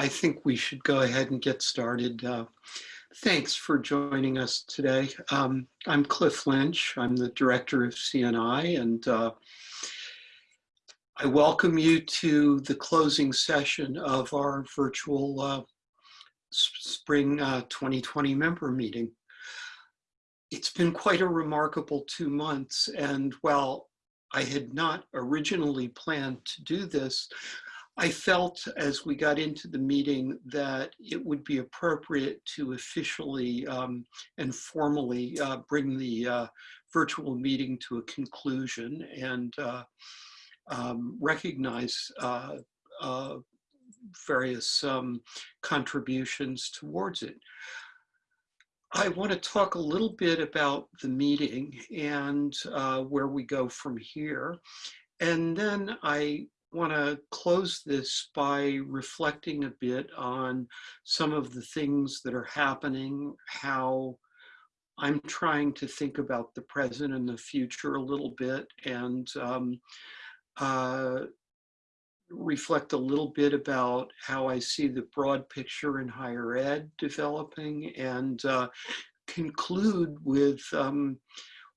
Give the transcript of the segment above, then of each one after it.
I think we should go ahead and get started. Uh, thanks for joining us today. Um, I'm Cliff Lynch. I'm the director of CNI, and uh, I welcome you to the closing session of our virtual uh, spring uh, 2020 member meeting. It's been quite a remarkable two months, and while I had not originally planned to do this, I felt as we got into the meeting that it would be appropriate to officially um, and formally uh, bring the uh, virtual meeting to a conclusion and uh, um, recognize uh, uh, various um, contributions towards it. I want to talk a little bit about the meeting and uh, where we go from here. And then I want to close this by reflecting a bit on some of the things that are happening, how I'm trying to think about the present and the future a little bit, and um, uh, reflect a little bit about how I see the broad picture in higher ed developing, and uh, conclude with um,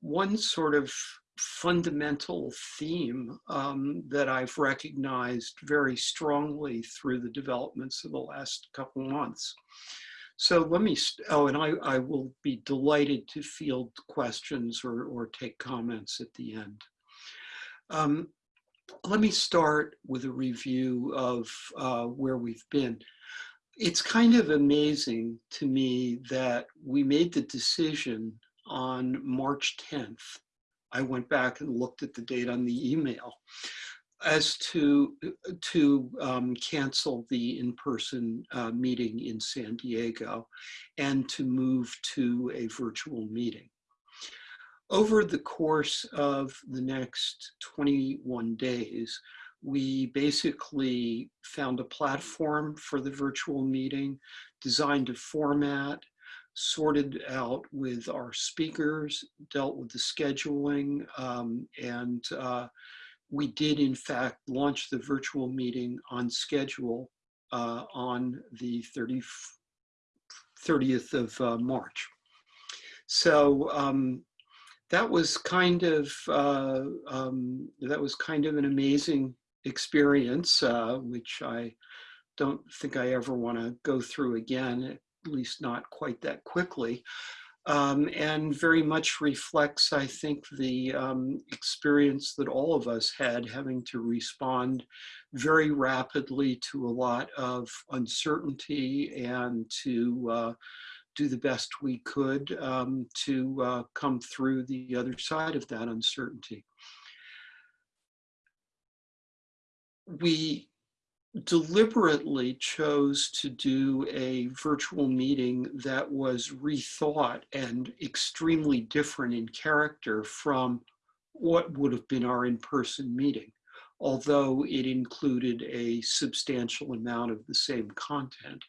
one sort of fundamental theme um, that I've recognized very strongly through the developments of the last couple months. So let me, oh, and I, I will be delighted to field questions or, or take comments at the end. Um, let me start with a review of uh, where we've been. It's kind of amazing to me that we made the decision on March 10th I went back and looked at the date on the email as to to um, cancel the in-person uh, meeting in San Diego and to move to a virtual meeting. Over the course of the next 21 days, we basically found a platform for the virtual meeting, designed a format, sorted out with our speakers, dealt with the scheduling, um, and uh, we did in fact launch the virtual meeting on schedule uh, on the 30, 30th of uh, March. So um, that was kind of uh, um, that was kind of an amazing experience, uh, which I don't think I ever want to go through again at least not quite that quickly. Um, and very much reflects, I think, the um, experience that all of us had having to respond very rapidly to a lot of uncertainty and to uh, do the best we could um, to uh, come through the other side of that uncertainty. We deliberately chose to do a virtual meeting that was rethought and extremely different in character from what would have been our in-person meeting, although it included a substantial amount of the same content.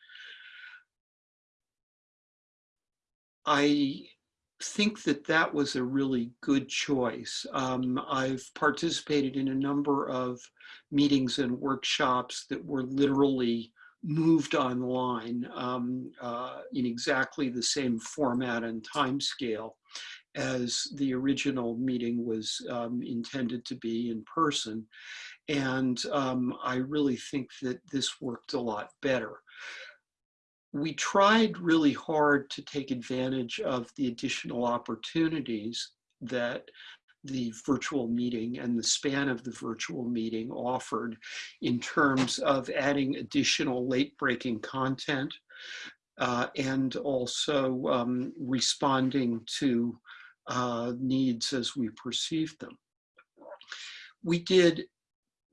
I think that that was a really good choice. Um, I've participated in a number of meetings and workshops that were literally moved online um, uh, in exactly the same format and time scale as the original meeting was um, intended to be in person. And um, I really think that this worked a lot better we tried really hard to take advantage of the additional opportunities that the virtual meeting and the span of the virtual meeting offered in terms of adding additional late breaking content uh, and also um, responding to uh, needs as we perceived them. We did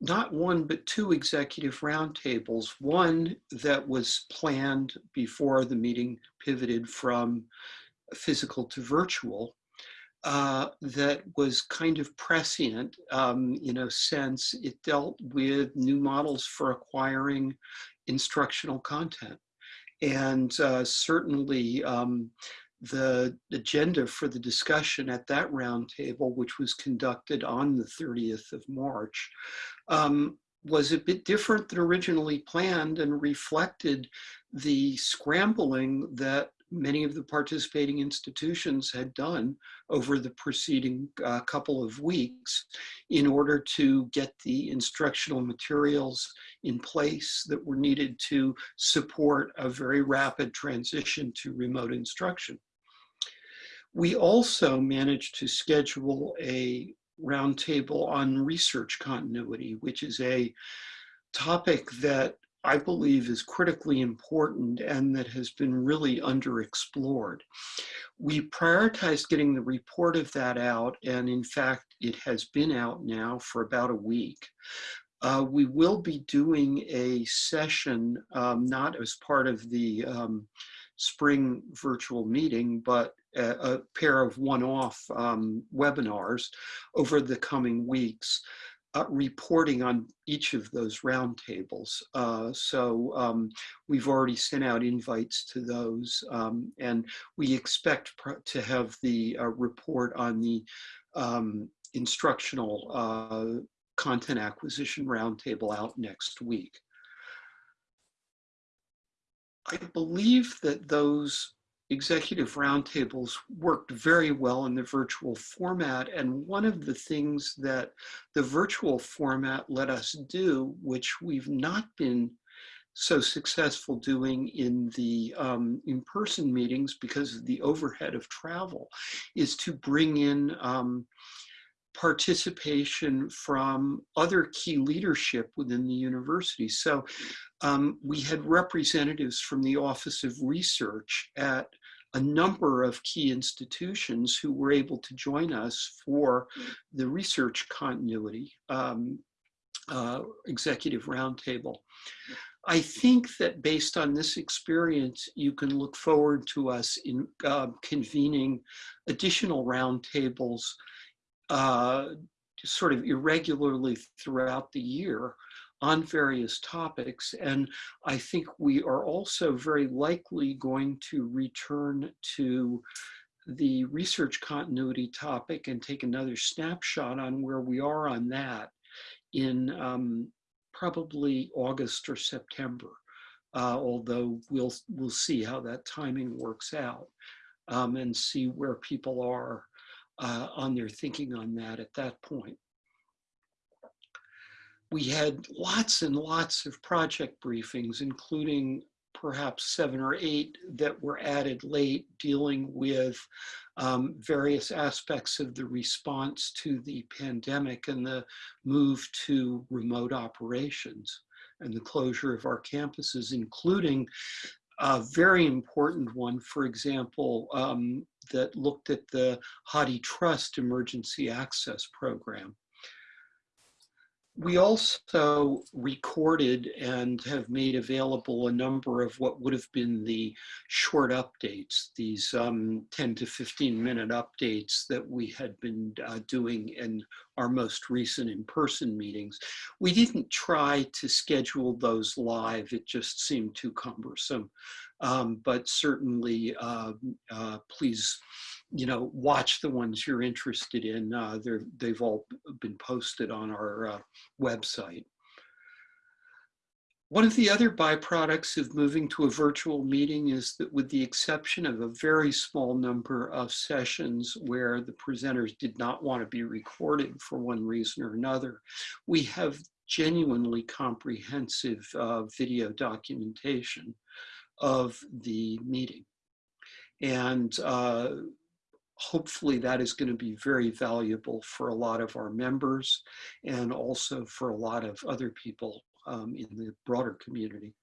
not one, but two executive roundtables. One that was planned before the meeting pivoted from physical to virtual, uh, that was kind of prescient um, in a sense. It dealt with new models for acquiring instructional content. And uh, certainly um, the agenda for the discussion at that roundtable, which was conducted on the 30th of March, um, was a bit different than originally planned and reflected the scrambling that many of the participating institutions had done over the preceding uh, couple of weeks in order to get the instructional materials in place that were needed to support a very rapid transition to remote instruction. We also managed to schedule a roundtable on research continuity, which is a topic that I believe is critically important and that has been really underexplored. We prioritized getting the report of that out, and in fact, it has been out now for about a week. Uh, we will be doing a session, um, not as part of the um, spring virtual meeting, but a, pair of one-off um, webinars over the coming weeks uh, reporting on each of those roundtables. Uh, so um, we've already sent out invites to those um, and we expect to have the uh, report on the um, instructional uh, content acquisition roundtable out next week. I believe that those executive roundtables worked very well in the virtual format. And one of the things that the virtual format let us do, which we've not been so successful doing in the um, in-person meetings because of the overhead of travel, is to bring in um, participation from other key leadership within the university. So um, we had representatives from the Office of Research at a number of key institutions who were able to join us for the research continuity um, uh, executive roundtable. I think that based on this experience, you can look forward to us in uh, convening additional roundtables uh, sort of irregularly throughout the year on various topics. And I think we are also very likely going to return to the research continuity topic and take another snapshot on where we are on that in um, probably August or September. Uh, although we'll we'll see how that timing works out um, and see where people are uh, on their thinking on that at that point we had lots and lots of project briefings, including perhaps seven or eight that were added late dealing with um, various aspects of the response to the pandemic and the move to remote operations and the closure of our campuses, including a very important one, for example, um, that looked at the HathiTrust Emergency Access Program we also recorded and have made available a number of what would have been the short updates, these um, 10 to 15 minute updates that we had been uh, doing in our most recent in-person meetings. We didn't try to schedule those live, it just seemed too cumbersome. Um, but certainly, uh, uh, please you know, watch the ones you're interested in. Uh, they've all been posted on our uh, website. One of the other byproducts of moving to a virtual meeting is that with the exception of a very small number of sessions where the presenters did not want to be recorded for one reason or another, we have genuinely comprehensive uh, video documentation of the meeting. And uh, hopefully that is going to be very valuable for a lot of our members and also for a lot of other people um, in the broader community.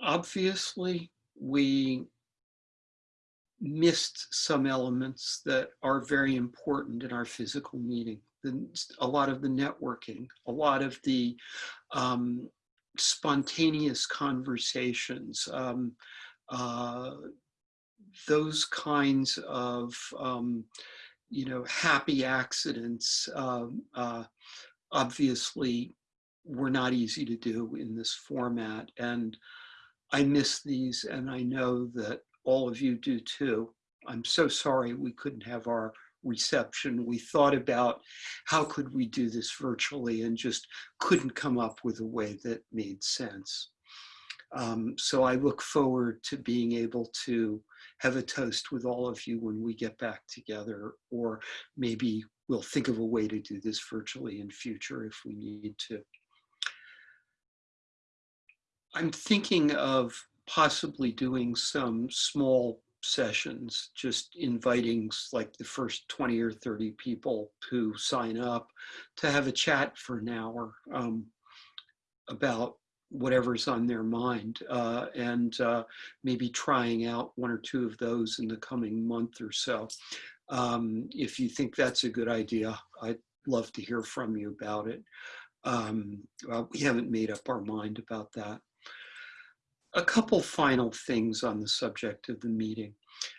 Obviously, we missed some elements that are very important in our physical meeting. The, a lot of the networking, a lot of the um, spontaneous conversations, um, uh, those kinds of um, you know happy accidents um, uh, obviously were not easy to do in this format and I miss these and I know that all of you do too. I'm so sorry we couldn't have our reception. We thought about how could we do this virtually and just couldn't come up with a way that made sense. Um, so I look forward to being able to have a toast with all of you when we get back together, or maybe we'll think of a way to do this virtually in future if we need to. I'm thinking of possibly doing some small sessions, just inviting like the first 20 or 30 people who sign up to have a chat for an hour um, about whatever's on their mind uh, and uh, maybe trying out one or two of those in the coming month or so. Um, if you think that's a good idea, I'd love to hear from you about it. Um, well, we haven't made up our mind about that. A couple final things on the subject of the meeting.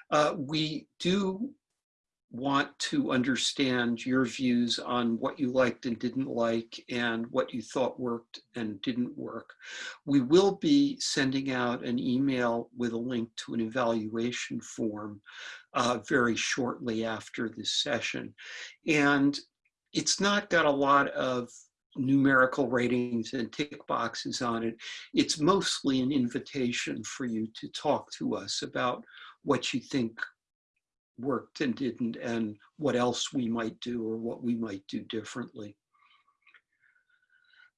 Uh, we do want to understand your views on what you liked and didn't like and what you thought worked and didn't work. We will be sending out an email with a link to an evaluation form uh, very shortly after this session. And it's not got a lot of numerical ratings and tick boxes on it. It's mostly an invitation for you to talk to us about what you think worked and didn't and what else we might do or what we might do differently.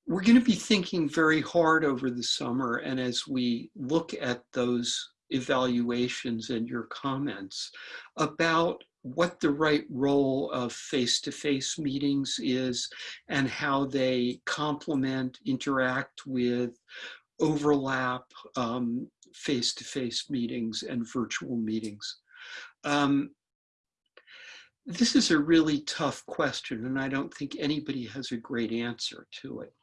We're going to be thinking very hard over the summer and as we look at those evaluations and your comments about what the right role of face-to-face -face meetings is and how they complement, interact with, overlap um, face-to-face um, -face meetings and virtual meetings. Um, this is a really tough question, and I don't think anybody has a great answer to it.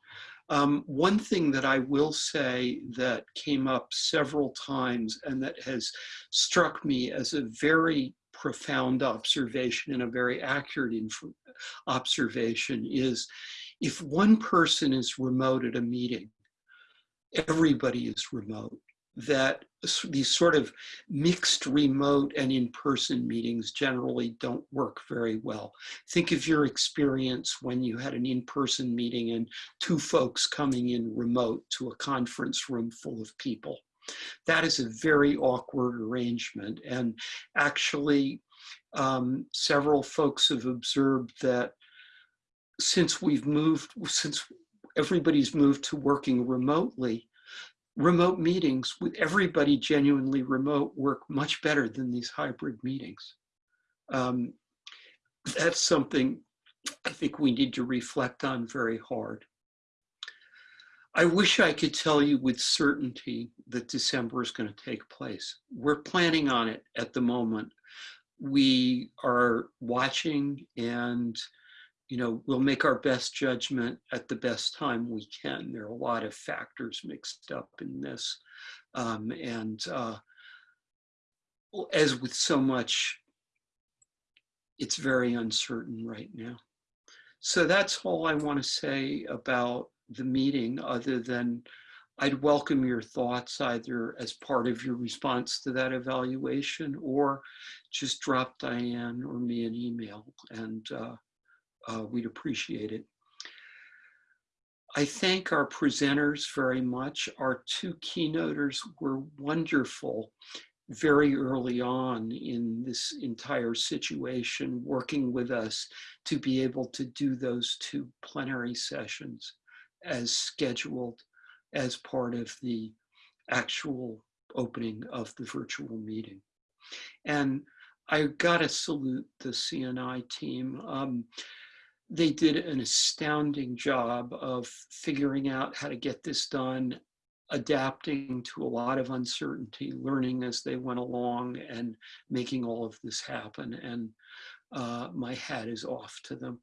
Um, one thing that I will say that came up several times and that has struck me as a very profound observation and a very accurate observation is if one person is remote at a meeting, everybody is remote that these sort of mixed remote and in-person meetings generally don't work very well. Think of your experience when you had an in-person meeting and two folks coming in remote to a conference room full of people. That is a very awkward arrangement. And actually, um, several folks have observed that since we've moved, since everybody's moved to working remotely, remote meetings with everybody genuinely remote work much better than these hybrid meetings. Um, that's something I think we need to reflect on very hard. I wish I could tell you with certainty that December is going to take place. We're planning on it at the moment. We are watching and you know, we'll make our best judgment at the best time we can. There are a lot of factors mixed up in this. Um, and uh, as with so much, it's very uncertain right now. So that's all I want to say about the meeting other than I'd welcome your thoughts either as part of your response to that evaluation or just drop Diane or me an email and uh, uh, we'd appreciate it. I thank our presenters very much. Our two keynoters were wonderful very early on in this entire situation, working with us to be able to do those two plenary sessions as scheduled as part of the actual opening of the virtual meeting. And I gotta salute the CNI team. Um, they did an astounding job of figuring out how to get this done, adapting to a lot of uncertainty, learning as they went along and making all of this happen. And uh, my hat is off to them.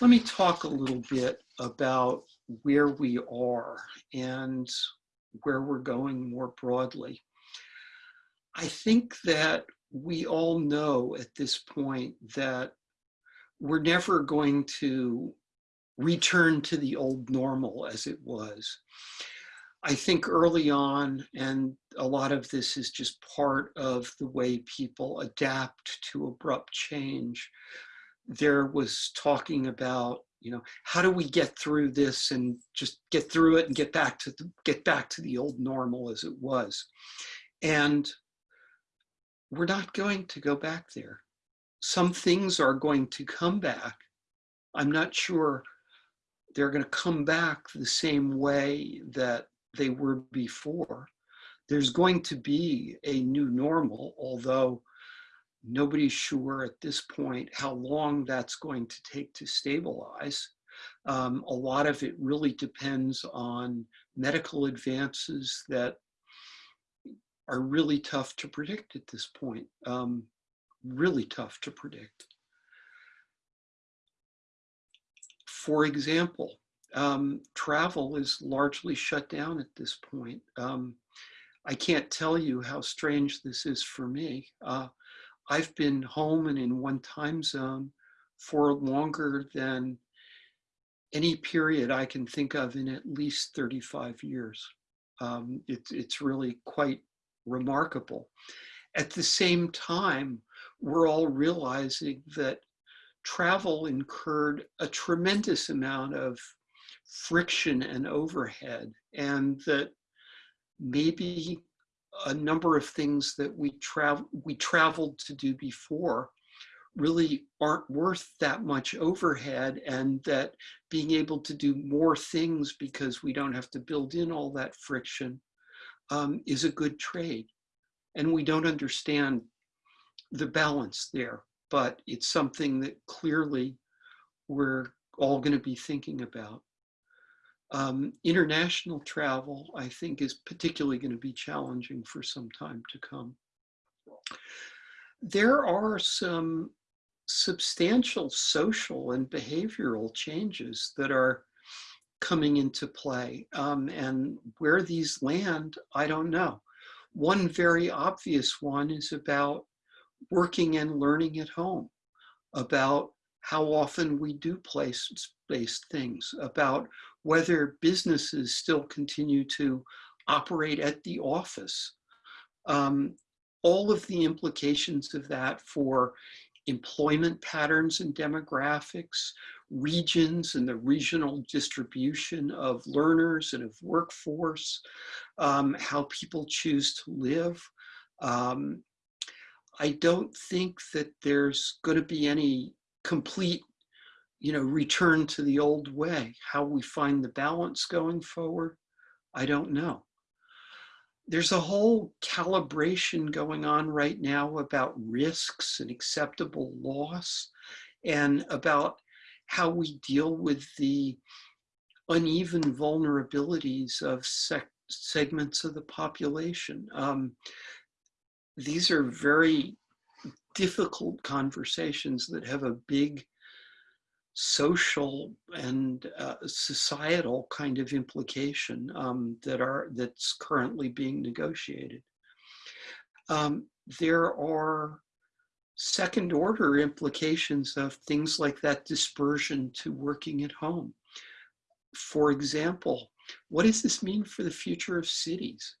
Let me talk a little bit about where we are and where we're going more broadly. I think that we all know at this point that we're never going to return to the old normal as it was. I think early on, and a lot of this is just part of the way people adapt to abrupt change, there was talking about, you know, how do we get through this and just get through it and get back to the, get back to the old normal as it was. And we're not going to go back there. Some things are going to come back. I'm not sure they're going to come back the same way that they were before. There's going to be a new normal, although nobody's sure at this point how long that's going to take to stabilize. Um, a lot of it really depends on medical advances that are really tough to predict at this point. Um, really tough to predict. For example, um, travel is largely shut down at this point. Um, I can't tell you how strange this is for me. Uh, I've been home and in one time zone for longer than any period I can think of in at least 35 years. Um, it, it's really quite remarkable. At the same time, we're all realizing that travel incurred a tremendous amount of friction and overhead and that maybe a number of things that we travel we traveled to do before really aren't worth that much overhead and that being able to do more things because we don't have to build in all that friction um, is a good trade. And we don't understand the balance there, but it's something that clearly we're all going to be thinking about. Um, international travel, I think, is particularly going to be challenging for some time to come. There are some substantial social and behavioral changes that are coming into play. Um, and where these land, I don't know. One very obvious one is about working and learning at home, about how often we do place-based things, about whether businesses still continue to operate at the office. Um, all of the implications of that for employment patterns and demographics, regions and the regional distribution of learners and of workforce, um, how people choose to live. Um, I don't think that there's going to be any complete you know, return to the old way. How we find the balance going forward, I don't know. There's a whole calibration going on right now about risks and acceptable loss and about how we deal with the uneven vulnerabilities of segments of the population. Um, these are very difficult conversations that have a big social and uh, societal kind of implication um, that are that's currently being negotiated. Um, there are second order implications of things like that dispersion to working at home. For example, what does this mean for the future of cities?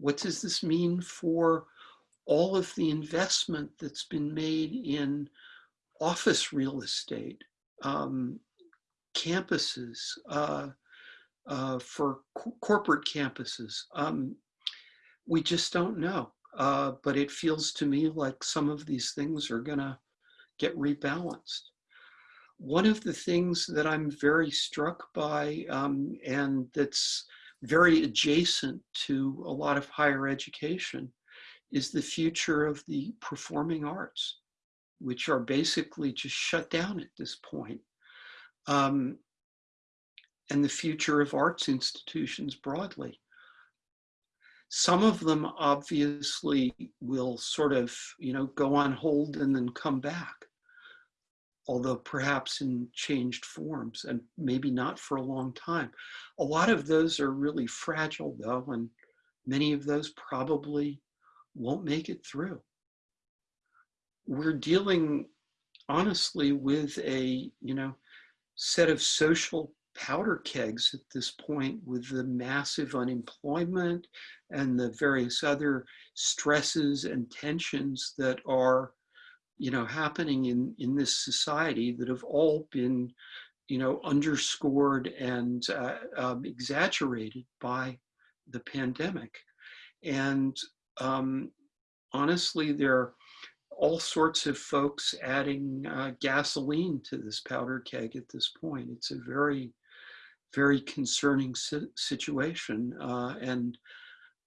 What does this mean for all of the investment that's been made in office real estate, um, campuses, uh, uh, for co corporate campuses. Um, we just don't know. Uh, but it feels to me like some of these things are gonna get rebalanced. One of the things that I'm very struck by um, and that's very adjacent to a lot of higher education is the future of the performing arts which are basically just shut down at this point. Um, and the future of arts institutions broadly. Some of them obviously will sort of, you know, go on hold and then come back, although perhaps in changed forms and maybe not for a long time. A lot of those are really fragile though, and many of those probably won't make it through we're dealing honestly with a, you know, set of social powder kegs at this point with the massive unemployment and the various other stresses and tensions that are you know happening in in this society that have all been you know underscored and uh, um, exaggerated by the pandemic and um, honestly there are all sorts of folks adding uh, gasoline to this powder keg at this point it's a very very concerning si situation uh, and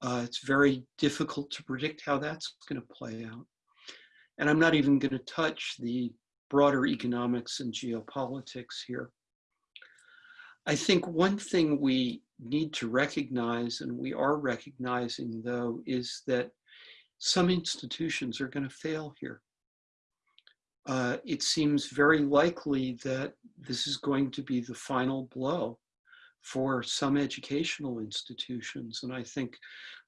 uh, it's very difficult to predict how that's going to play out. And I'm not even going to touch the broader economics and geopolitics here. I think one thing we need to recognize, and we are recognizing though, is that some institutions are going to fail here. Uh, it seems very likely that this is going to be the final blow for some educational institutions. And I think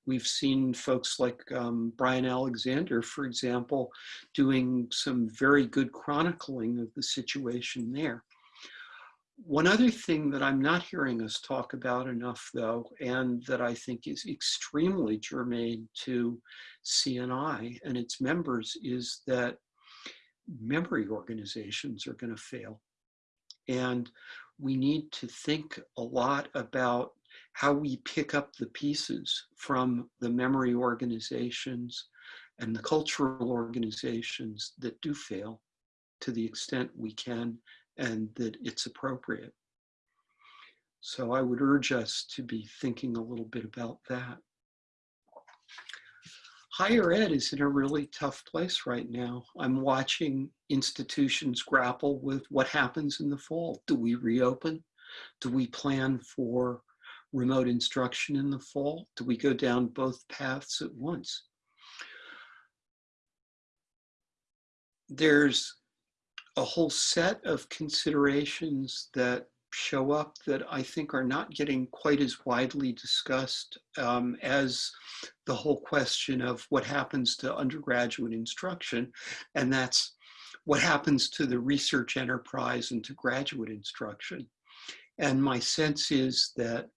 we've seen folks like um, Brian Alexander, for example, doing some very good chronicling of the situation there. One other thing that I'm not hearing us talk about enough though, and that I think is extremely germane to CNI and its members is that memory organizations are gonna fail. And we need to think a lot about how we pick up the pieces from the memory organizations and the cultural organizations that do fail to the extent we can and that it's appropriate. So I would urge us to be thinking a little bit about that higher ed is in a really tough place right now. I'm watching institutions grapple with what happens in the fall. Do we reopen? Do we plan for remote instruction in the fall? Do we go down both paths at once? There's a whole set of considerations that show up that I think are not getting quite as widely discussed um, as the whole question of what happens to undergraduate instruction. And that's what happens to the research enterprise and to graduate instruction. And my sense is that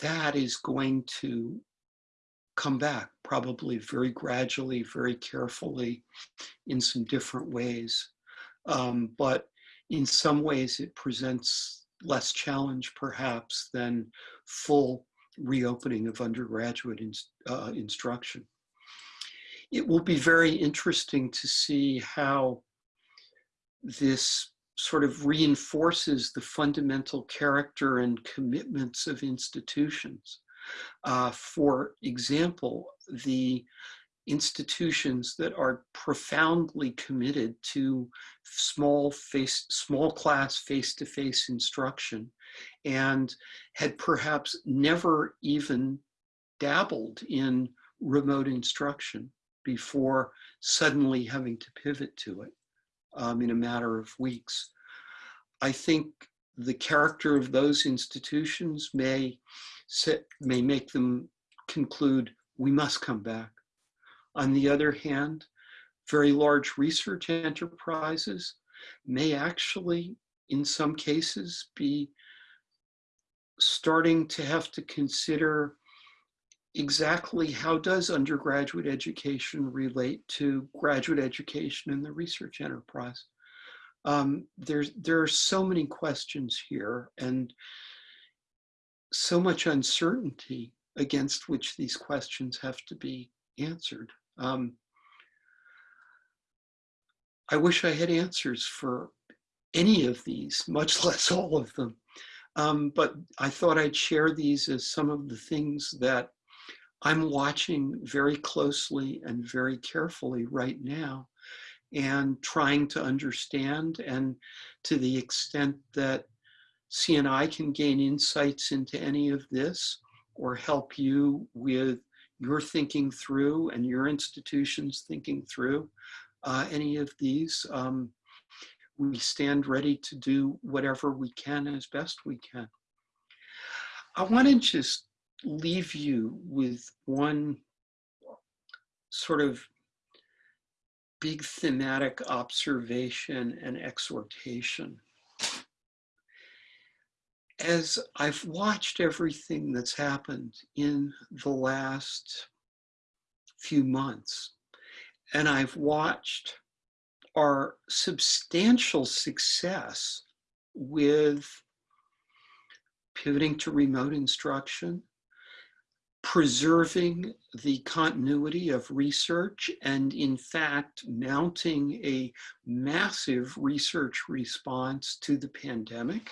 that is going to come back probably very gradually, very carefully in some different ways. Um, but in some ways it presents less challenge perhaps than full reopening of undergraduate in, uh, instruction. It will be very interesting to see how this sort of reinforces the fundamental character and commitments of institutions. Uh, for example, the institutions that are profoundly committed to small face, small class face-to-face -face instruction and had perhaps never even dabbled in remote instruction before suddenly having to pivot to it um, in a matter of weeks. I think the character of those institutions may, set, may make them conclude we must come back on the other hand, very large research enterprises may actually, in some cases, be starting to have to consider exactly how does undergraduate education relate to graduate education in the research enterprise. Um, there's, there are so many questions here and so much uncertainty against which these questions have to be answered. Um, I wish I had answers for any of these, much less all of them. Um, but I thought I'd share these as some of the things that I'm watching very closely and very carefully right now and trying to understand and to the extent that CNI can gain insights into any of this or help you with you're thinking through and your institution's thinking through uh, any of these, um, we stand ready to do whatever we can as best we can. I want to just leave you with one sort of big thematic observation and exhortation. As I've watched everything that's happened in the last few months, and I've watched our substantial success with pivoting to remote instruction, preserving the continuity of research, and in fact, mounting a massive research response to the pandemic.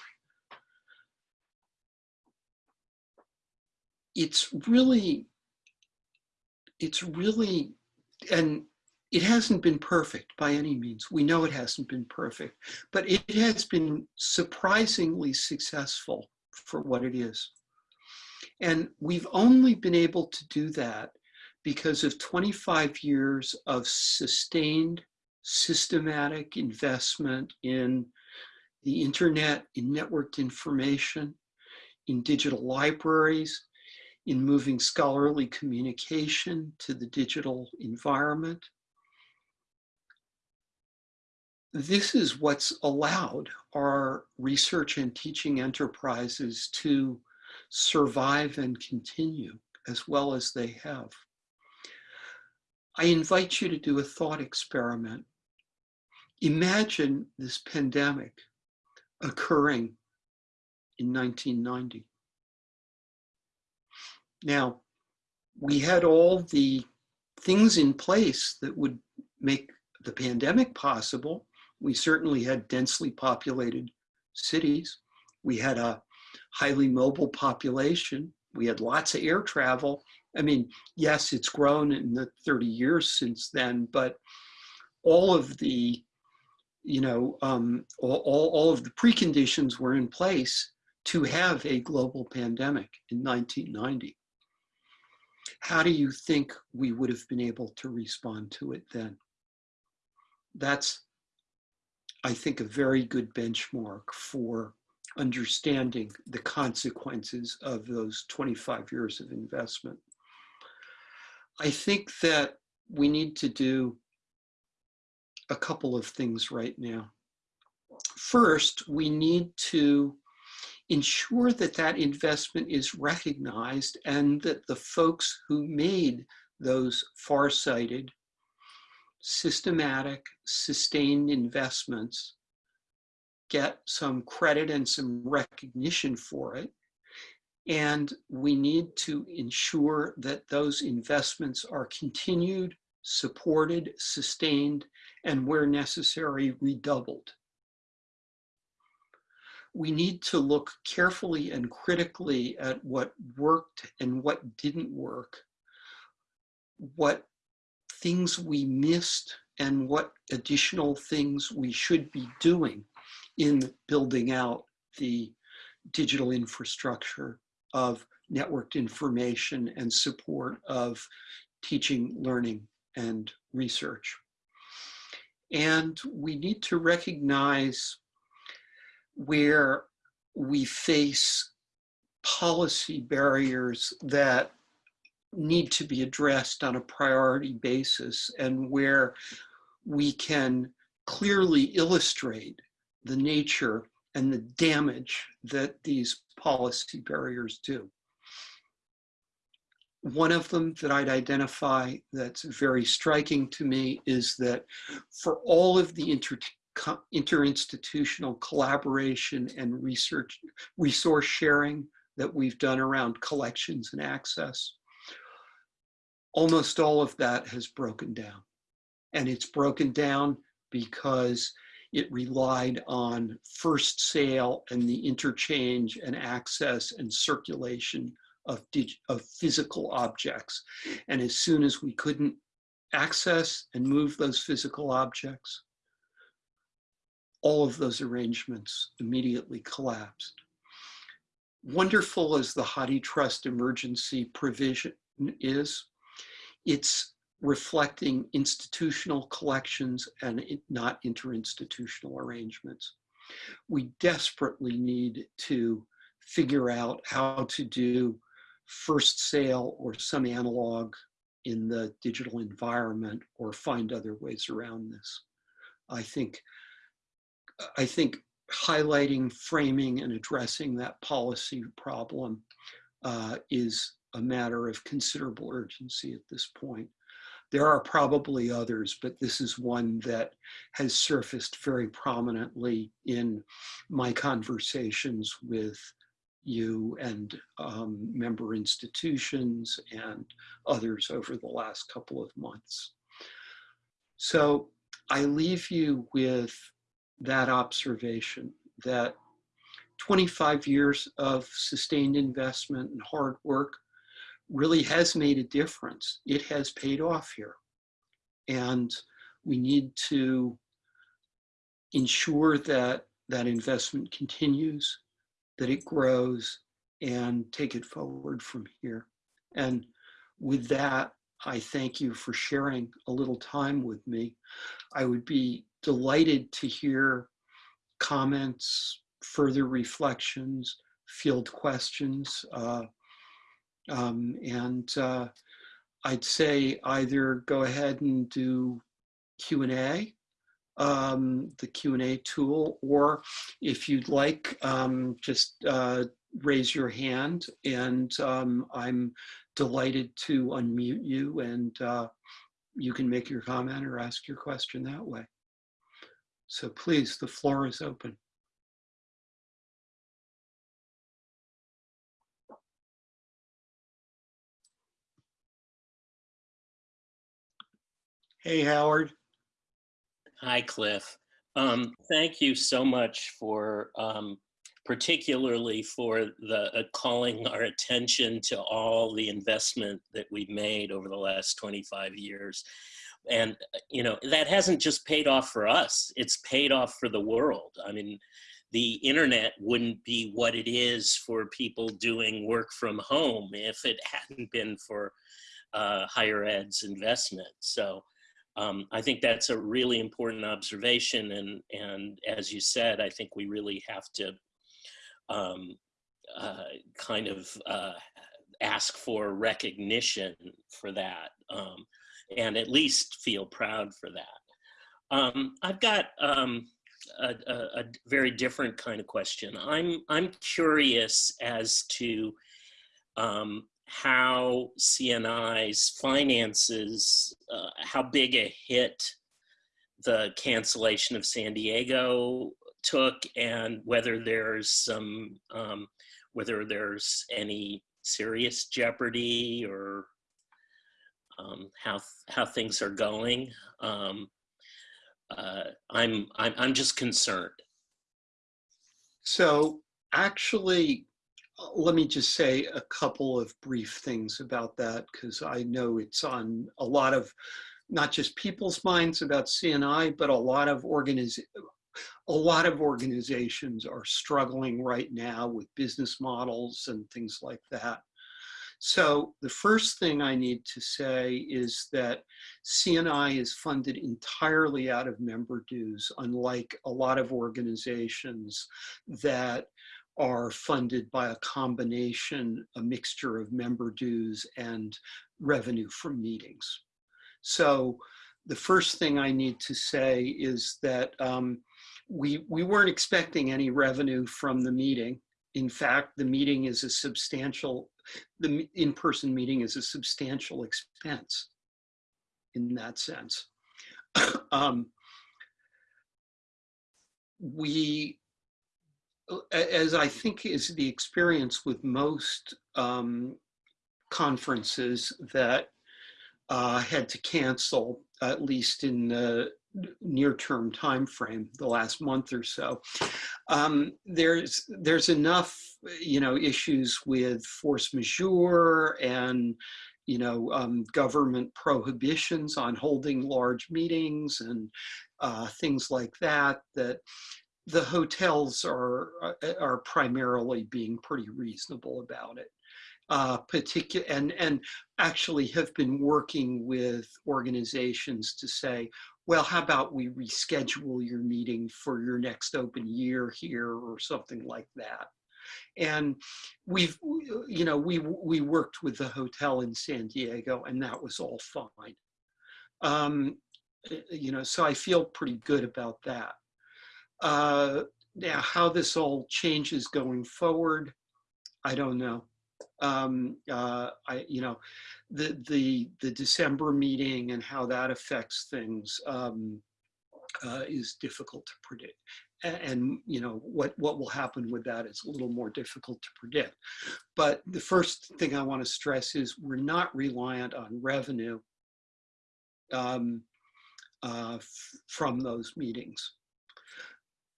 It's really, it's really, and it hasn't been perfect by any means. We know it hasn't been perfect, but it has been surprisingly successful for what it is. And we've only been able to do that because of 25 years of sustained systematic investment in the internet, in networked information, in digital libraries, in moving scholarly communication to the digital environment. This is what's allowed our research and teaching enterprises to survive and continue as well as they have. I invite you to do a thought experiment. Imagine this pandemic occurring in 1990. Now, we had all the things in place that would make the pandemic possible. We certainly had densely populated cities. We had a highly mobile population. We had lots of air travel. I mean, yes, it's grown in the 30 years since then, but all of the, you know, um, all, all of the preconditions were in place to have a global pandemic in 1990. How do you think we would have been able to respond to it then? That's, I think, a very good benchmark for understanding the consequences of those 25 years of investment. I think that we need to do a couple of things right now. First, we need to ensure that that investment is recognized and that the folks who made those far-sighted, systematic, sustained investments get some credit and some recognition for it. And we need to ensure that those investments are continued, supported, sustained, and where necessary, redoubled. We need to look carefully and critically at what worked and what didn't work, what things we missed and what additional things we should be doing in building out the digital infrastructure of networked information and support of teaching, learning, and research. And we need to recognize where we face policy barriers that need to be addressed on a priority basis and where we can clearly illustrate the nature and the damage that these policy barriers do. One of them that I'd identify that's very striking to me is that for all of the inter interinstitutional collaboration and research resource sharing that we've done around collections and access, almost all of that has broken down. And it's broken down because it relied on first sale and the interchange and access and circulation of, of physical objects. And as soon as we couldn't access and move those physical objects, all of those arrangements immediately collapsed. Wonderful as the HathiTrust emergency provision is, it's reflecting institutional collections and not interinstitutional arrangements. We desperately need to figure out how to do first sale or some analog in the digital environment or find other ways around this. I think, I think highlighting, framing, and addressing that policy problem uh, is a matter of considerable urgency at this point. There are probably others, but this is one that has surfaced very prominently in my conversations with you and um, member institutions and others over the last couple of months. So I leave you with that observation that 25 years of sustained investment and hard work really has made a difference. It has paid off here. And we need to ensure that that investment continues, that it grows, and take it forward from here. And with that, I thank you for sharing a little time with me. I would be delighted to hear comments, further reflections, field questions. Uh, um, and uh, I'd say either go ahead and do Q&A, um, the Q&A tool, or if you'd like, um, just uh, raise your hand and um, I'm delighted to unmute you and uh, you can make your comment or ask your question that way. So please, the floor is open. Hey, Howard. Hi, Cliff. Um, thank you so much for, um, particularly for the uh, calling our attention to all the investment that we've made over the last 25 years. And, uh, you know, that hasn't just paid off for us, it's paid off for the world. I mean, the internet wouldn't be what it is for people doing work from home if it hadn't been for uh, higher ed's investment. So um, I think that's a really important observation. And, and as you said, I think we really have to um, uh, kind of uh, ask for recognition for that um, and at least feel proud for that. Um, I've got um, a, a, a, very different kind of question. I'm, I'm curious as to um, how CNI's finances, uh, how big a hit the cancellation of San Diego took and whether there's some, um, whether there's any serious jeopardy or um, how, how things are going. Um, uh, I'm, I'm, I'm just concerned. So actually, let me just say a couple of brief things about that because I know it's on a lot of not just people's minds about CNI, but a lot of organiz a lot of organizations are struggling right now with business models and things like that. So the first thing I need to say is that CNI is funded entirely out of member dues, unlike a lot of organizations that are funded by a combination, a mixture of member dues and revenue from meetings. So the first thing I need to say is that um, we, we weren't expecting any revenue from the meeting. In fact, the meeting is a substantial, the in-person meeting is a substantial expense in that sense. um, we as I think is the experience with most um, conferences that uh, had to cancel, at least in the near-term time frame, the last month or so. Um, there's there's enough, you know, issues with force majeure and you know, um, government prohibitions on holding large meetings and uh, things like that, that the hotels are uh, are primarily being pretty reasonable about it. Uh, particular and and actually have been working with organizations to say, well, how about we reschedule your meeting for your next open year here or something like that. And we've, you know, we we worked with the hotel in San Diego, and that was all fine. Um, you know, so I feel pretty good about that. Uh, now, how this all changes going forward, I don't know. Um, uh, I, you know, the the the December meeting and how that affects things um, uh, is difficult to predict. A- And, you know what what will happen with that is a little more difficult to predict. But the first thing I want to stress is we're not reliant on revenue um, uh, from those meetings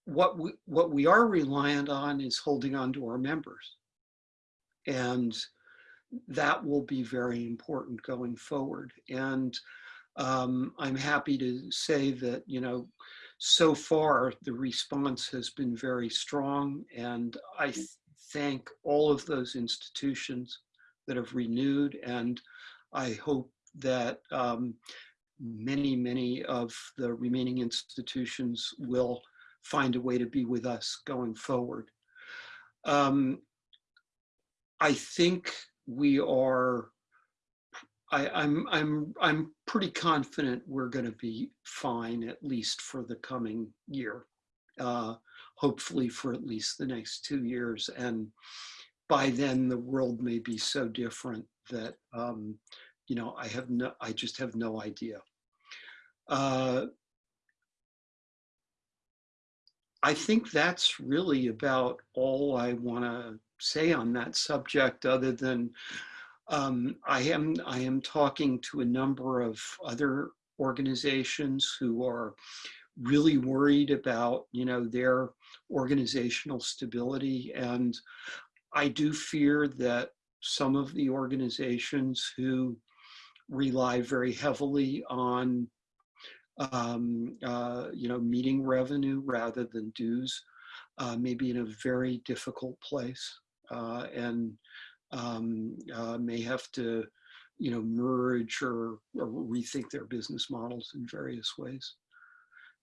what we, what we are reliant on is holding on to our members. And that will be very important going forward. And um, I'm happy to say that, you know, so far the response has been very strong. And I th- thank all of those institutions that have renewed. And I hope that um, many, many of the remaining institutions will find a way to be with us going forward. Um, I think we are. I, I'm I'm I'm pretty confident we're going to be fine at least for the coming year. Uh, hopefully for at least the next two years, and by then the world may be so different that um, you know I have no I just have no idea. Uh, I think that's really about all I want to say on that subject, other than um, I am I am talking to a number of other organizations who are really worried about you know their organizational stability, and I do fear that some of the organizations who rely very heavily on um, uh, you know, meeting revenue rather than dues, uh, maybe in a very difficult place and um, uh, may have to, you know, merge or, or rethink their business models in various ways.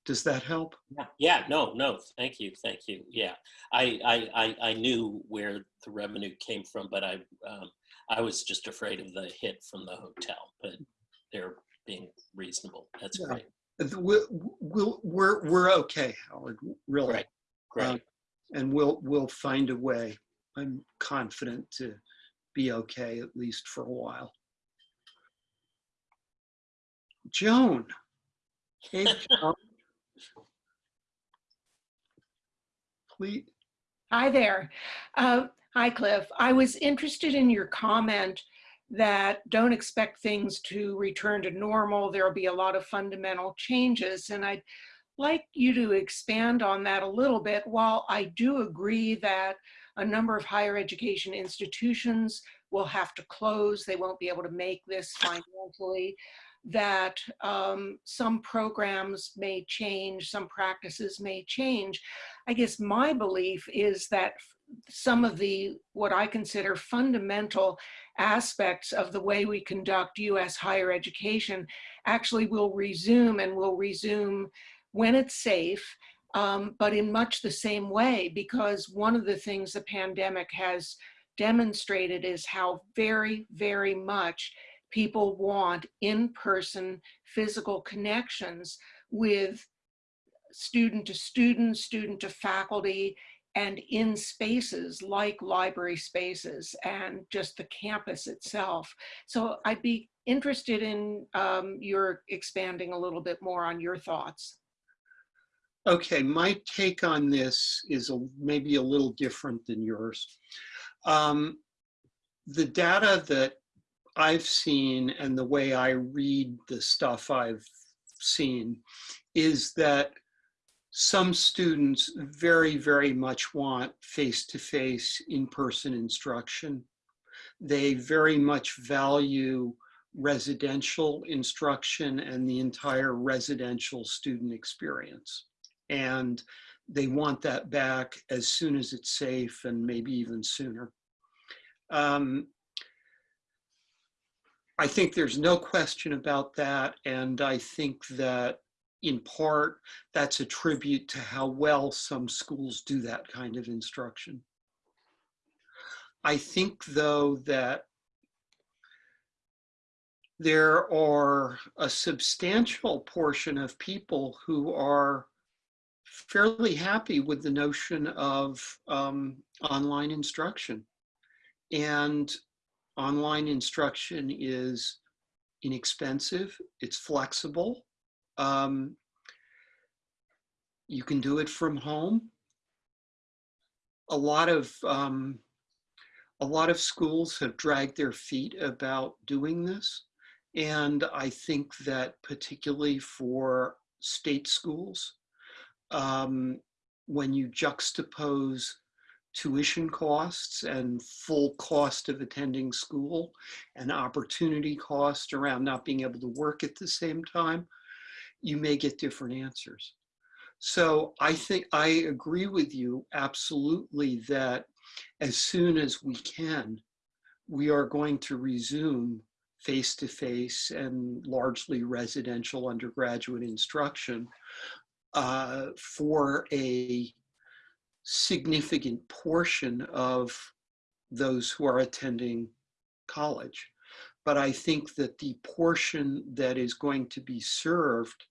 Does that help? Yeah, yeah, no, no, thank you, thank you. Yeah, I, I, I, I knew where the revenue came from, but I, um, I was just afraid of the hit from the hotel, but they're being reasonable. That's Yeah. great. We'll, we'll, we're, we're okay, Howard, really. Great, great. Um, and we'll we'll find a way. I'm confident to be okay at least for a while. Joan. Hey, Joan. Please. Hi there. Uh, Hi, Cliff. I was interested in your comment that don't expect things to return to normal. There'll be a lot of fundamental changes. And I'd like you to expand on that a little bit. While I do agree that a number of higher education institutions will have to close, they won't be able to make this financially, that um, some programs may change, some practices may change. I guess my belief is that some of the what I consider fundamental aspects of the way we conduct US higher education actually will resume and will resume when it's safe, um, but in much the same way, because one of the things the pandemic has demonstrated is how very, very much people want in-person physical connections with student to student, student to faculty, and in spaces like library spaces and just the campus itself. So I'd be interested in um, your expanding a little bit more on your thoughts. Okay, my take on this is a, maybe a little different than yours. Um, the data that I've seen and the way I read the stuff I've seen is that some students very, very much want face-to-face in-person instruction. They very much value residential instruction and the entire residential student experience. And they want that back as soon as it's safe and maybe even sooner. Um, I think there's no question about that. And I think that in part, that's a tribute to how well some schools do that kind of instruction. I think though that there are a substantial portion of people who are fairly happy with the notion of um, online instruction. And online instruction is inexpensive, it's flexible. Um, you can do it from home. A lot of um, a lot of schools have dragged their feet about doing this. And I think that particularly for state schools, um, when you juxtapose tuition costs and full cost of attending school and opportunity cost around not being able to work at the same time, you may get different answers. So I think I agree with you absolutely that as soon as we can, we are going to resume face-to-face -face and largely residential undergraduate instruction uh, for a significant portion of those who are attending college. But I think that the portion that is going to be served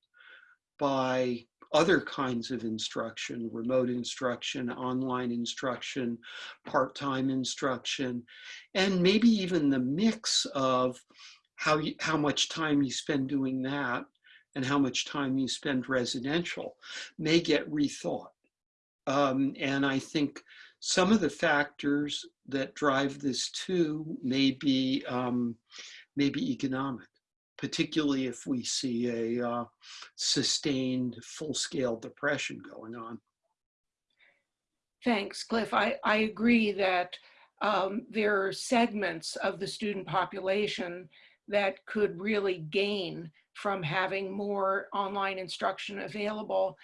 by other kinds of instruction, remote instruction, online instruction, part-time instruction, and maybe even the mix of how, you, how much time you spend doing that and how much time you spend residential may get rethought. Um, and I think some of the factors that drive this too may be, um, may be economic particularly if we see a uh, sustained full-scale depression going on. Thanks, Cliff. I, I agree that um, there are segments of the student population that could really gain from having more online instruction available.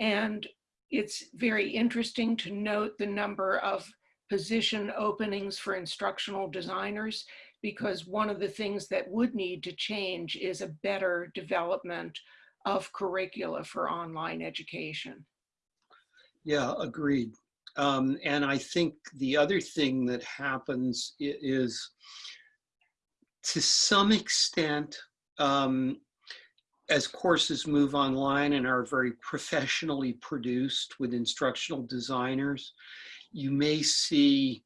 And it's very interesting to note the number of position openings for instructional designers because one of the things that would need to change is a better development of curricula for online education. Yeah, agreed. Um, and I think the other thing that happens is to some extent, um, as courses move online and are very professionally produced with instructional designers, you may see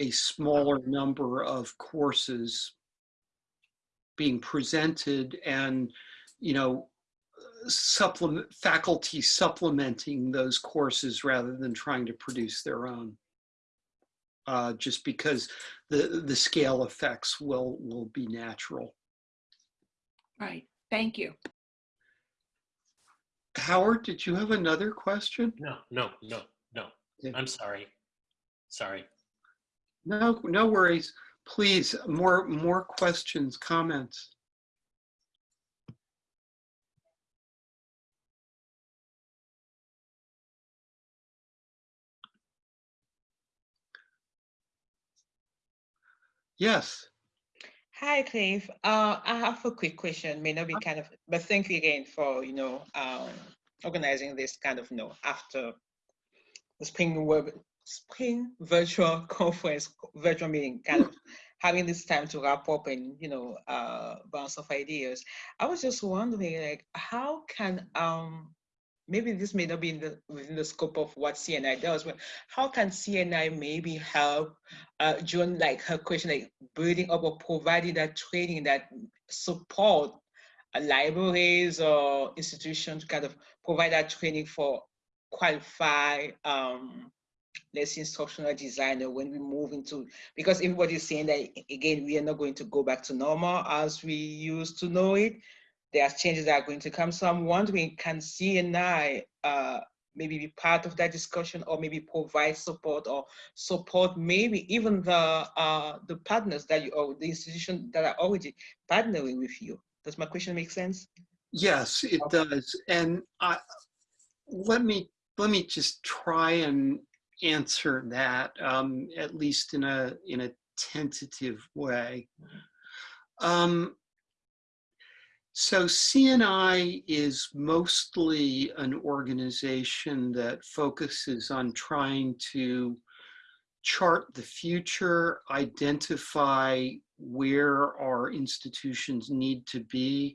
a smaller number of courses being presented and, you know, supplement faculty supplementing those courses rather than trying to produce their own. Uh, just because the the scale effects will will be natural. Right. Thank you. Howard, did you have another question? No, no, no, no. I'm sorry. Sorry. No, no worries. Please, more, more questions, comments. Yes. Hi, Cliff. Uh, I have a quick question. May not be kind of, but thank you again for you know um, organizing this kind of you know after the spring web spring virtual conference, virtual meeting, kind of having this time to wrap up and you know uh, bounce off ideas. I was just wondering, like, how can um maybe this may not be in the within the scope of what CNI does, but how can CNI maybe help uh, Joan, like her question, like building up or providing that training that support uh, libraries or institutions kind of provide that training for qualified um, instructional designer when we move into because everybody's saying that again we are not going to go back to normal as we used to know it there's changes that are going to come. So i'm wondering can cni uh, maybe be part of that discussion or maybe provide support or support maybe even the uh, the partners that you or the institution that are already partnering with you? Does my question make sense? Yes it does. And I, let me let me just try and answer that, um, at least in a, in a tentative way. Um, so CNI is mostly an organization that focuses on trying to chart the future, identify where our institutions need to be,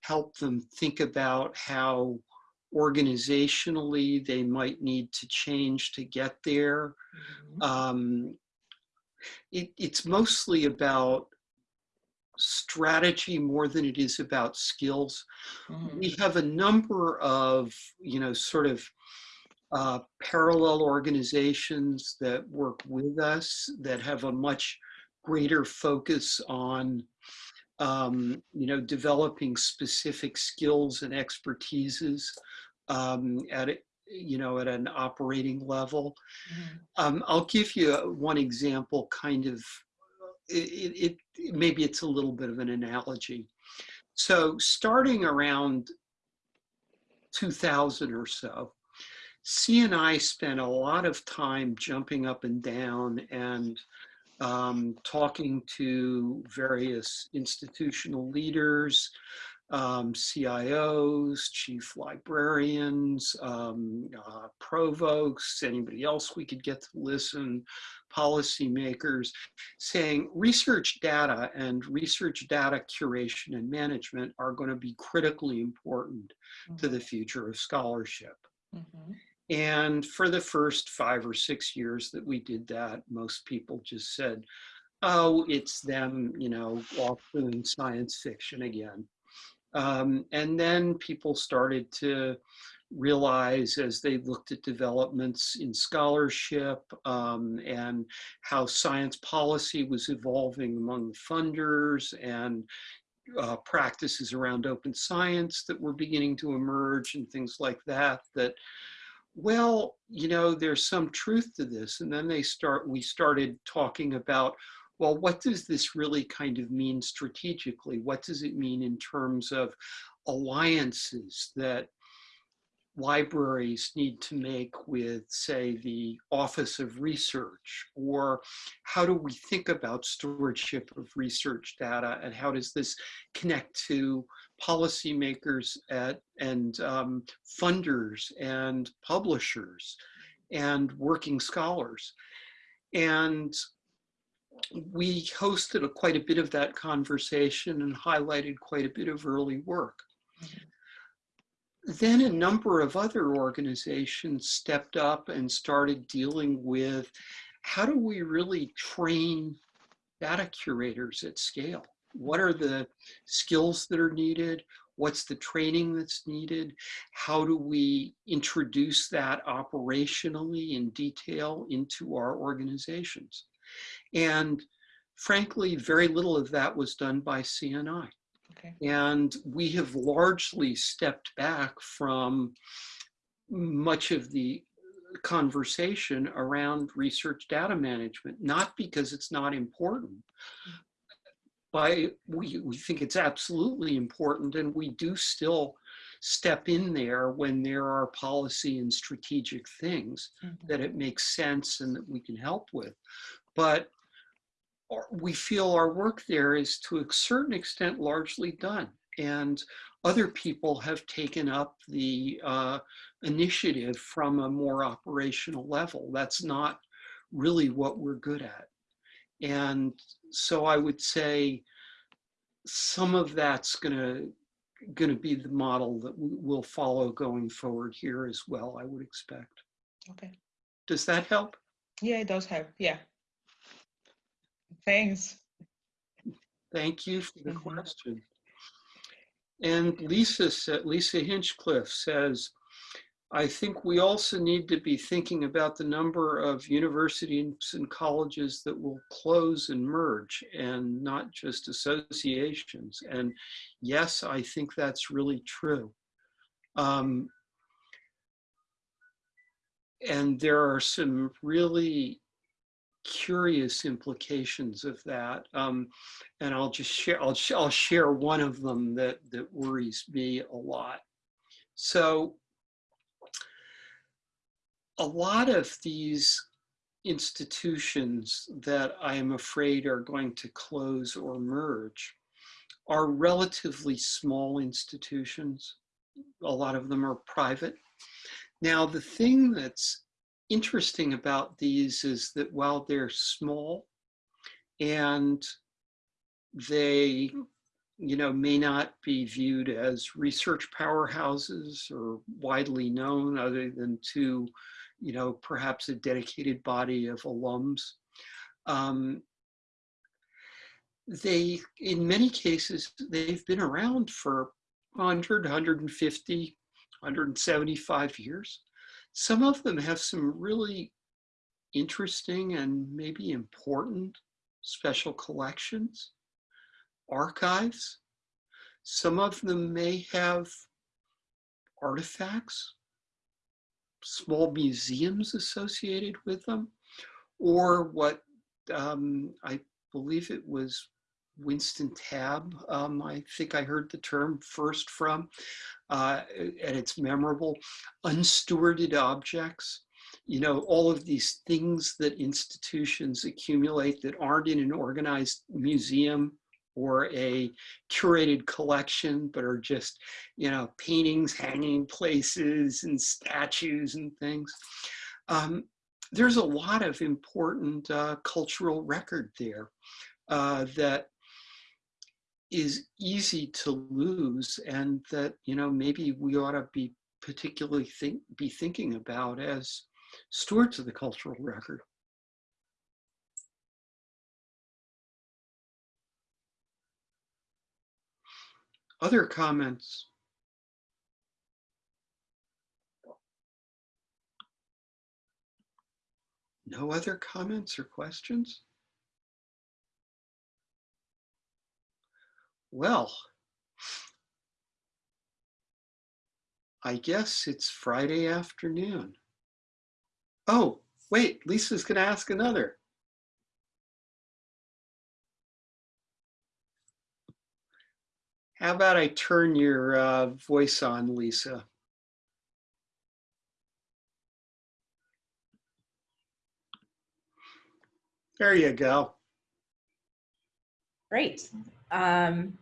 help them think about how organizationally they might need to change to get there. Mhm. Um, it, it's mostly about strategy more than it is about skills. Mhm. We have a number of, you know, sort of uh, parallel organizations that work with us that have a much greater focus on, um, you know, developing specific skills and expertises um, at, you know, at an operating level. Mhm. Um, I'll give you one example, kind of, it, it, maybe it's a little bit of an analogy. So starting around 2000 or so, CNI spent a lot of time jumping up and down and um, talking to various institutional leaders, um, CIOs, chief librarians, um, uh, provosts, anybody else we could get to listen, policymakers, saying research data and research data curation and management are going to be critically important to the future of scholarship. Mhm. And for the first five or six years that we did that, most people just said, oh, it's them, you know, off doing science fiction again. Um, and then people started to realize as they looked at developments in scholarship um, and how science policy was evolving among funders and uh, practices around open science that were beginning to emerge and things like that, that well, you know, there's some truth to this. And then they start, we started talking about, well, what does this really kind of mean strategically? What does it mean in terms of alliances that libraries need to make with, say, the Office of Research? Or how do we think about stewardship of research data and how does this connect to policymakers at, and um, funders and publishers and working scholars? And we hosted a, quite a bit of that conversation and highlighted quite a bit of early work. Then a number of other organizations stepped up and started dealing with how do we really train data curators at scale? What are the skills that are needed? What's the training that's needed? How do we introduce that operationally in detail into our organizations? And frankly, very little of that was done by CNI. Okay. And we have largely stepped back from much of the conversation around research data management, not because it's not important. By, we, we think it's absolutely important and we do still step in there when there are policy and strategic things Mhm. that it makes sense and that we can help with. But we feel our work there is to a certain extent largely done. And other people have taken up the uh, initiative from a more operational level. That's not really what we're good at. And so I would say some of that's gonna, gonna be the model that we will follow going forward here as well, I would expect. Okay. Does that help? Yeah, it does help. Yeah. Thanks. Thank you for the Mhm. question. And Lisa Lisa Hinchliffe says, I think we also need to be thinking about the number of universities and colleges that will close and merge and not just associations. And yes, I think that's really true. Um, and there are some really curious implications of that. Um, and I'll just share, I'll, sh- I'll share one of them that, that worries me a lot. So a lot of these institutions that I am afraid are going to close or merge are relatively small institutions. A lot of them are private. Now, the thing that's interesting about these is that while they're small and they you know, may not be viewed as research powerhouses or widely known other than to, you know, perhaps a dedicated body of alums. Um, they, in many cases, they've been around for 100, 150, 175 years. Some of them have some really interesting and maybe important special collections, archives. Some of them may have artifacts, small museums associated with them, or what um, I believe it was Winston Tabb, um, I think I heard the term first from, uh, and it's memorable, unstewarded objects. You know, all of these things that institutions accumulate that aren't in an organized museum or a curated collection, but are just, you know, paintings hanging places and statues and things. Um, there's a lot of important uh, cultural record there uh, that is easy to lose and that, you know, maybe we ought to be particularly think, be thinking about as stewards of the cultural record. Other comments? No other comments or questions? Well, I guess it's Friday afternoon. Oh, wait, Lisa's going to ask another. How about I turn your uh, voice on, Lisa? There you go. Great. Um,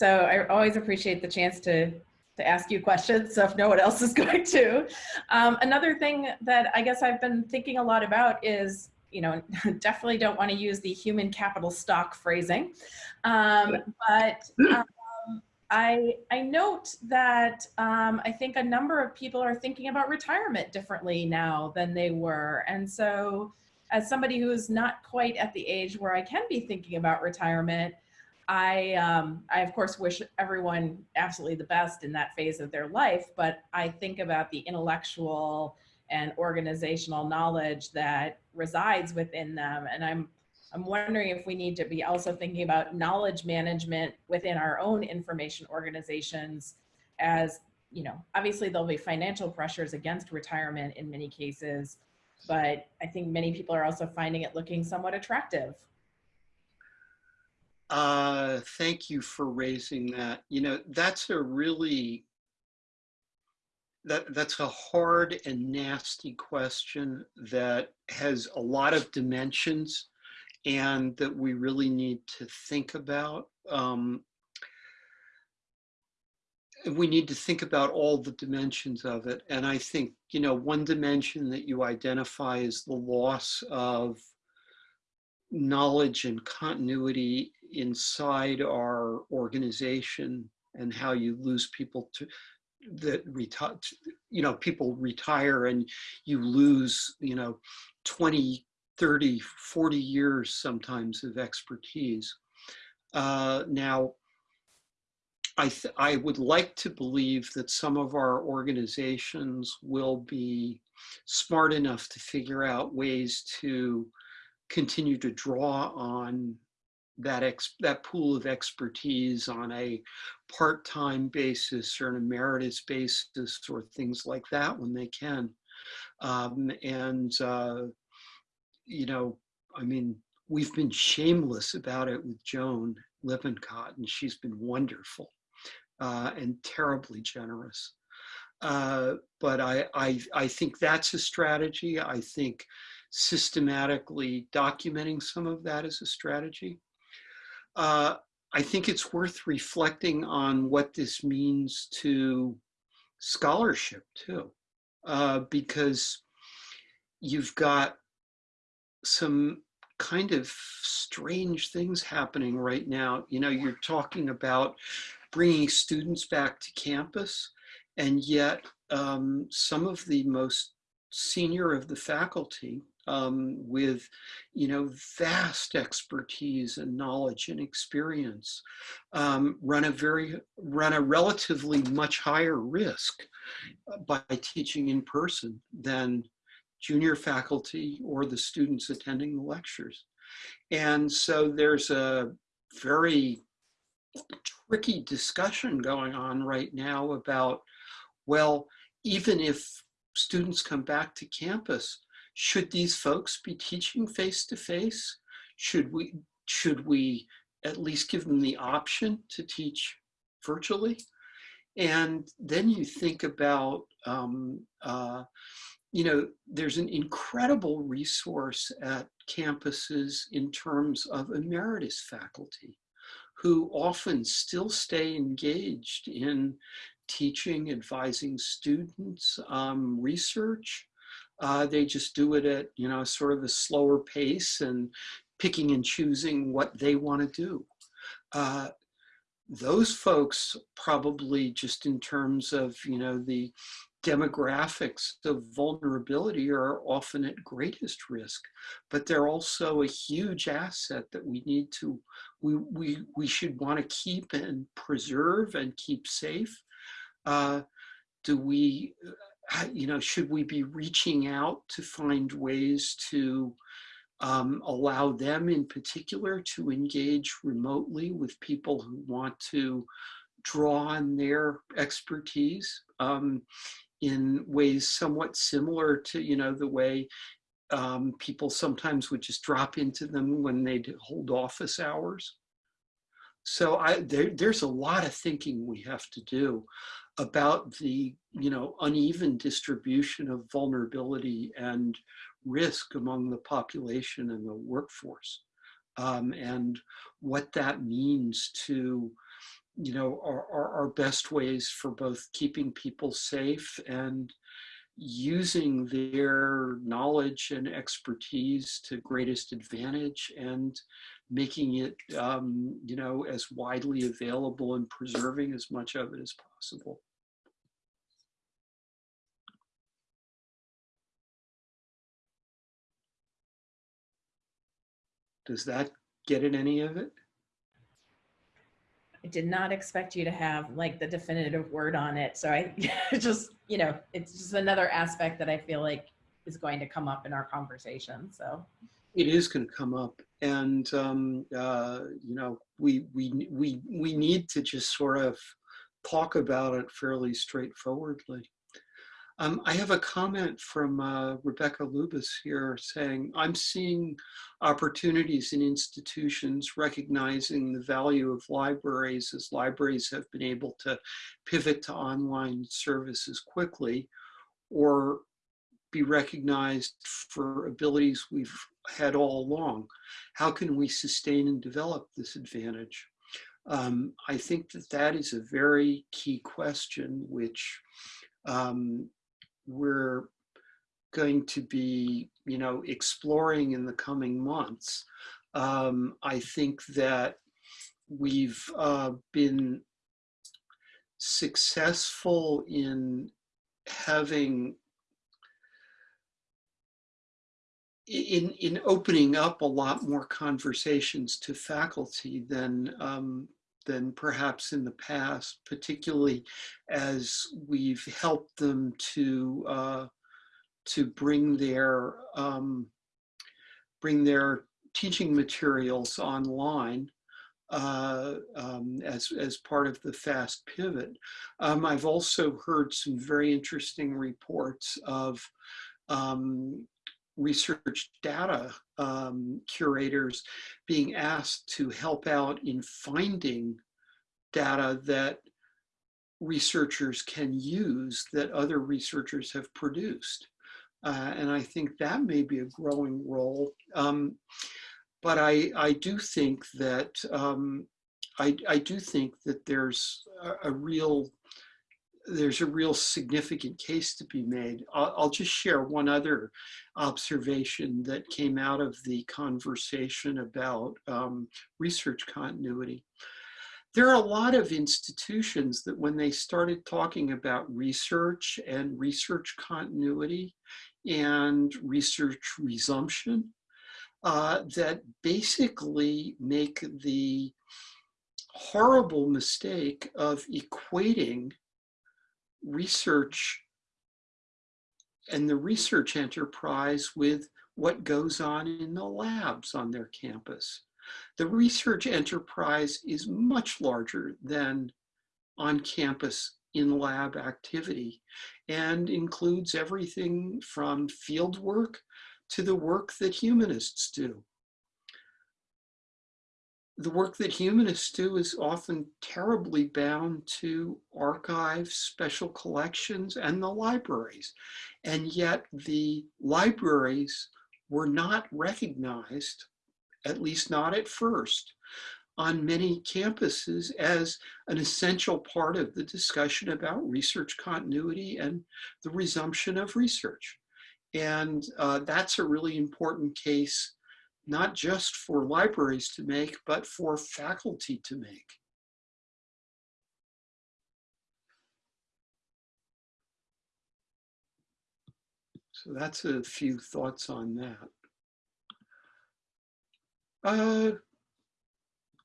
so I always appreciate the chance to to ask you questions. So if no one else is going to, um, another thing that I guess I've been thinking a lot about is, you know, definitely don't want to use the human capital stock phrasing, um, but um, I I note that um, I think a number of people are thinking about retirement differently now than they were, and so as somebody who is not quite at the age where I can be thinking about retirement. I, um, I of course wish everyone absolutely the best in that phase of their life, but I think about the intellectual and organizational knowledge that resides within them. And I'm, I'm wondering if we need to be also thinking about knowledge management within our own information organizations as, you know, obviously there'll be financial pressures against retirement in many cases, but I think many people are also finding it looking somewhat attractive. Uh, thank you for raising that. You know, that's a really, that, that's a hard and nasty question that has a lot of dimensions and that we really need to think about. Um, we need to think about all the dimensions of it. And I think, you know, one dimension that you identify is the loss of knowledge and continuity inside our organization and how you lose people to that retire you know people retire and you lose you know 20 30 40 years sometimes of expertise. Uh, now I, I would like to believe that some of our organizations will be smart enough to figure out ways to continue to draw on that ex that pool of expertise on a part-time basis or an emeritus basis or things like that when they can. Um, and, uh, you know, I mean, we've been shameless about it with Joan Lippincott, and she's been wonderful uh, and terribly generous. Uh, but I, I, I think that's a strategy. I think systematically documenting some of that is a strategy. Uh, I think it's worth reflecting on what this means to scholarship too, uh, because you've got some kind of strange things happening right now. You know, you're talking about bringing students back to campus, and yet um, some of the most senior of the faculty um, with, you know, vast expertise and knowledge and experience, um, run a very, run a relatively much higher risk uh, by teaching in person than junior faculty or the students attending the lectures. And so there's a very tricky discussion going on right now about, well, even if students come back to campus, should these folks be teaching face to face? Should we, should we at least give them the option to teach virtually? And then you think about, um, uh, you know, there's an incredible resource at campuses in terms of emeritus faculty who often still stay engaged in teaching, advising students, um, research. Uh, they just do it at, you know, sort of a slower pace and picking and choosing what they want to do. Uh, those folks probably just in terms of, you know, the demographics of vulnerability are often at greatest risk, but they're also a huge asset that we need to, we, we, we should want to keep and preserve and keep safe. Uh, do we, you know, should we be reaching out to find ways to um, allow them in particular to engage remotely with people who want to draw on their expertise um, in ways somewhat similar to, you know, the way um, people sometimes would just drop into them when they'd hold office hours. So I, there, there's a lot of thinking we have to do about the, you know, uneven distribution of vulnerability and risk among the population and the workforce, um, and what that means to you know, are, are our best ways for both keeping people safe and using their knowledge and expertise to greatest advantage and making it, um, you know, as widely available and preserving as much of it as possible. Does that get at any of it? I did not expect you to have like the definitive word on it. So I just, you know, it's just another aspect that I feel like is going to come up in our conversation. So it is going to come up, and um, uh, you know, we we we we need to just sort of talk about it fairly straightforwardly. Um, I have a comment from uh, Rebecca Lubas here saying, I'm seeing opportunities in institutions recognizing the value of libraries as libraries have been able to pivot to online services quickly or be recognized for abilities we've had all along. How can we sustain and develop this advantage? Um, I think that that is a very key question, which um, we're going to be, you know, exploring in the coming months. Um, I think that we've uh, been successful in having in in opening up a lot more conversations to faculty than um, than perhaps in the past, particularly as we've helped them to uh, to bring their um, bring their teaching materials online uh, um, as, as part of the fast pivot. Um, I've also heard some very interesting reports of um, research data um, curators being asked to help out in finding data that researchers can use that other researchers have produced. Uh, and I think that may be a growing role. Um, but I, I do think that um, I, I do think that there's a, a real there's a real significant case to be made. I'll, I'll just share one other observation that came out of the conversation about um, research continuity. There are a lot of institutions that when they started talking about research and research continuity and research resumption, uh, that basically make the horrible mistake of equating research and the research enterprise with what goes on in the labs on their campus. The research enterprise is much larger than on-campus in-lab activity and includes everything from field work to the work that humanists do the work that humanists do is often terribly bound to archives, special collections, and the libraries. And yet the libraries were not recognized, at least not at first, on many campuses as an essential part of the discussion about research continuity and the resumption of research. And uh, that's a really important case not just for libraries to make, but for faculty to make. So that's a few thoughts on that. Uh,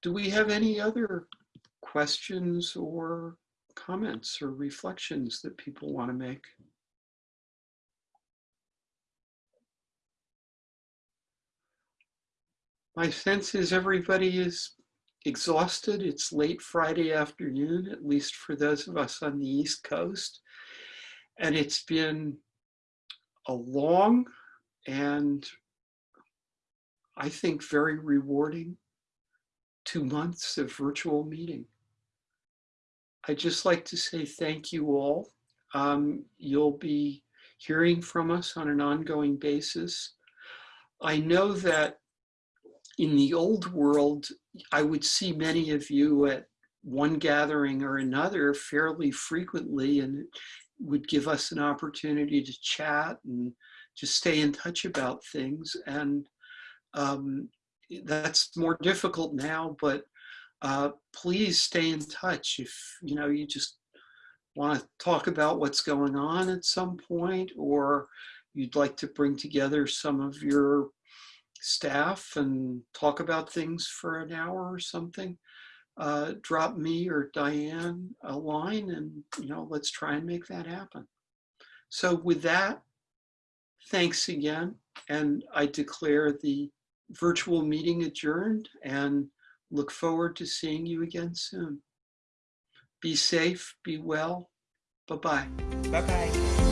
do we have any other questions or comments or reflections that people want to make? My sense is everybody is exhausted. It's late Friday afternoon, at least for those of us on the East Coast. And it's been a long and I think very rewarding two months of virtual meeting. I'd just like to say thank you all. Um, you'll be hearing from us on an ongoing basis. I know that in the old world, I would see many of you at one gathering or another fairly frequently and it would give us an opportunity to chat and just stay in touch about things. And um, that's more difficult now, but uh, please stay in touch if you know you just want to talk about what's going on at some point or you'd like to bring together some of your staff and talk about things for an hour or something, uh, drop me or Diane a line and, you know, let's try and make that happen. So with that, thanks again. And I declare the virtual meeting adjourned and look forward to seeing you again soon. Be safe, be well. Bye-bye. Bye-bye.